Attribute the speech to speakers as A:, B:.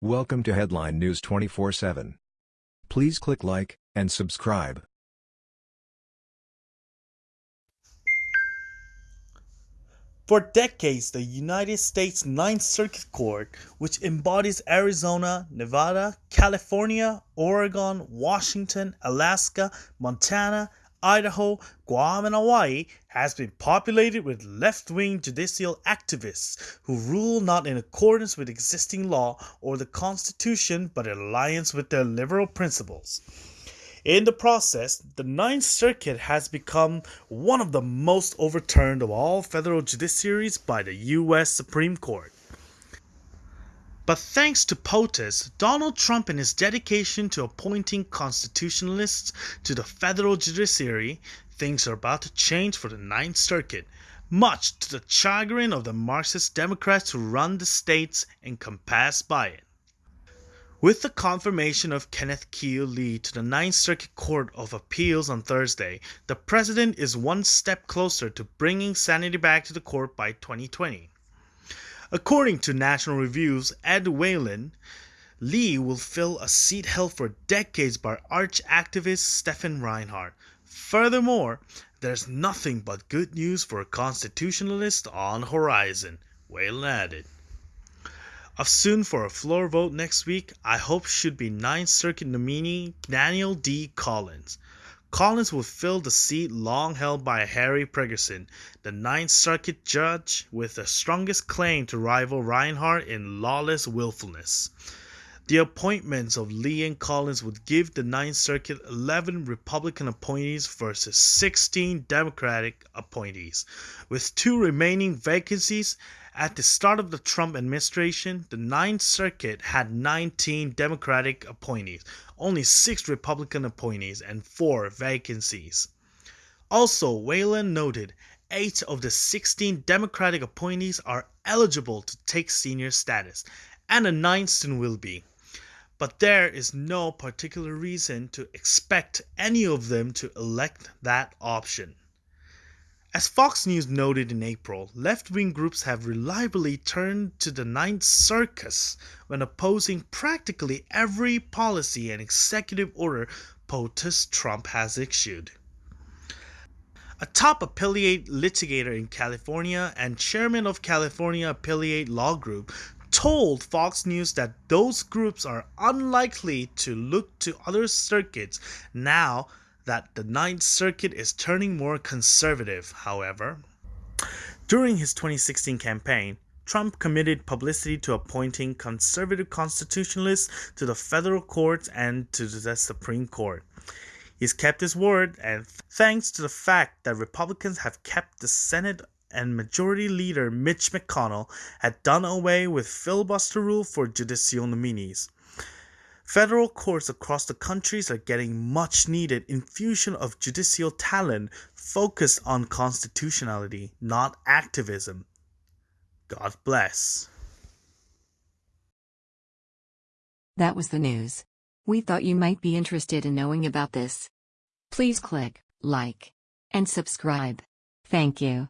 A: Welcome to Headline News 24/7. Please click like and subscribe.
B: For decades, the United States Ninth Circuit Court, which embodies Arizona, Nevada, California, Oregon, Washington, Alaska, Montana, Idaho, Guam, and Hawaii has been populated with left wing judicial activists who rule not in accordance with existing law or the Constitution but in alliance with their liberal principles. In the process, the Ninth Circuit has become one of the most overturned of all federal judiciaries by the U.S. Supreme Court. But thanks to POTUS, Donald Trump and his dedication to appointing constitutionalists to the federal judiciary, things are about to change for the Ninth Circuit, much to the chagrin of the Marxist Democrats who run the states encompassed by it. With the confirmation of Kenneth Q. Lee to the Ninth Circuit Court of Appeals on Thursday, the president is one step closer to bringing sanity back to the court by 2020. According to National Review's Ed Whelan, Lee will fill a seat held for decades by arch activist Stephen Reinhardt. Furthermore, there's nothing but good news for constitutionalists on horizon, Whelan added. Of soon for a floor vote next week, I hope should be Ninth Circuit nominee Daniel D. Collins. Collins would fill the seat long held by Harry Pregerson, the Ninth Circuit judge with the strongest claim to rival Reinhardt in lawless willfulness. The appointments of Lee and Collins would give the Ninth Circuit 11 Republican appointees versus 16 Democratic appointees. With two remaining vacancies, at the start of the Trump administration, the Ninth Circuit had 19 Democratic appointees, only 6 Republican appointees, and 4 vacancies. Also, Whelan noted 8 of the 16 Democratic appointees are eligible to take senior status, and a ninth soon will be. But there is no particular reason to expect any of them to elect that option. As Fox News noted in April, left wing groups have reliably turned to the Ninth Circus when opposing practically every policy and executive order POTUS Trump has issued. A top appellate litigator in California and chairman of California Appellate Law Group told Fox News that those groups are unlikely to look to other circuits now that the Ninth Circuit is turning more conservative, however. During his 2016 campaign, Trump committed publicity to appointing conservative constitutionalists to the federal courts and to the Supreme Court. He's kept his word, and thanks to the fact that Republicans have kept the Senate and Majority Leader Mitch McConnell had done away with filibuster rule for judicial nominees. Federal courts across the countries are getting much needed infusion of judicial talent focused on constitutionality, not activism. God bless.
C: That was the news. We thought you might be interested in knowing about this. Please click like and subscribe. Thank you.